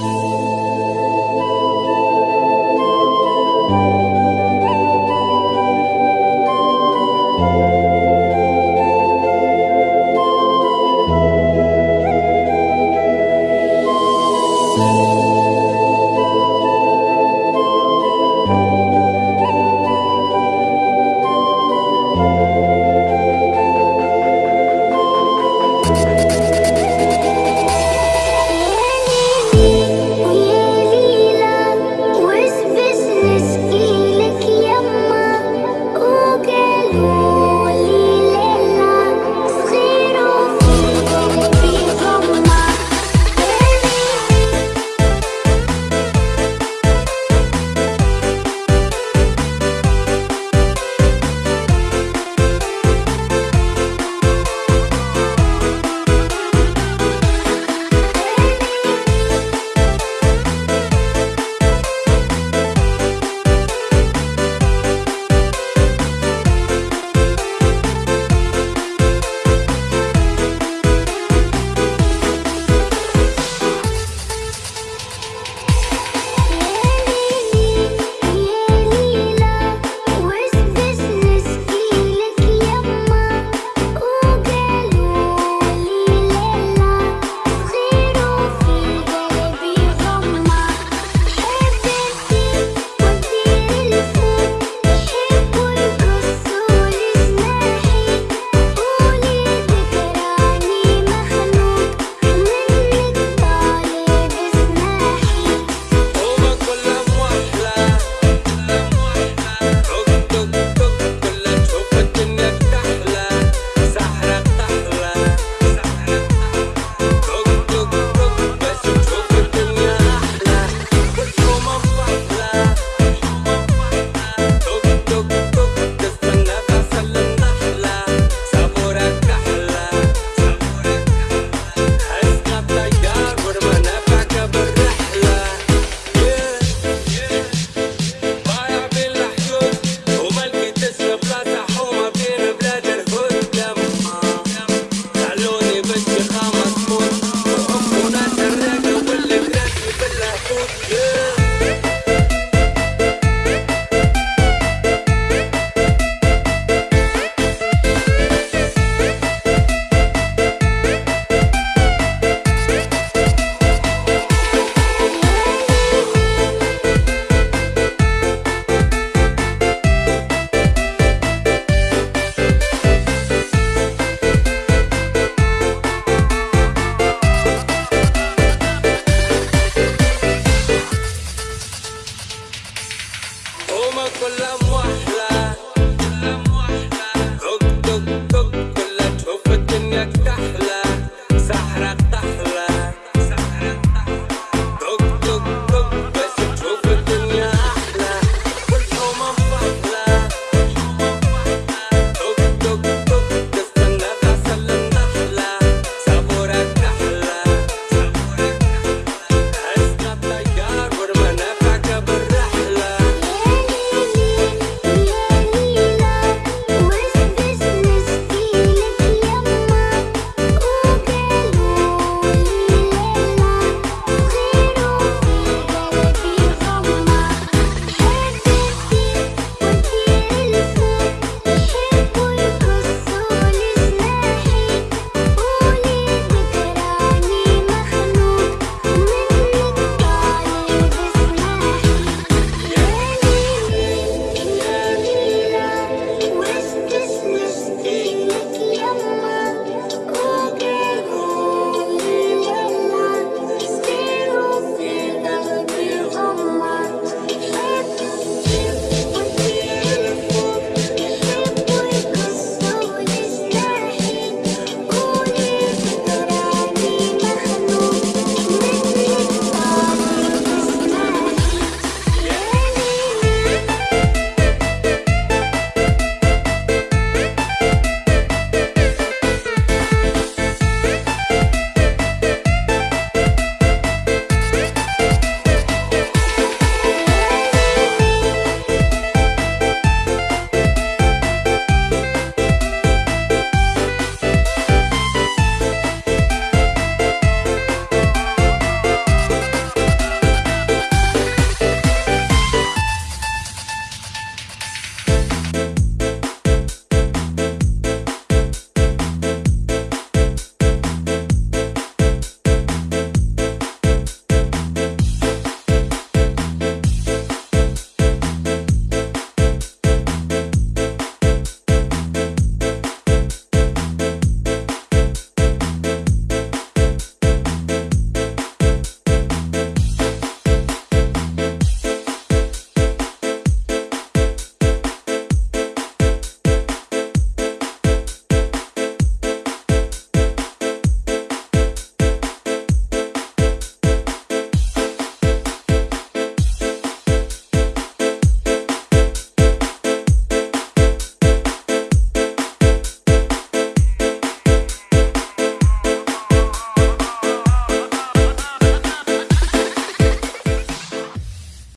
Música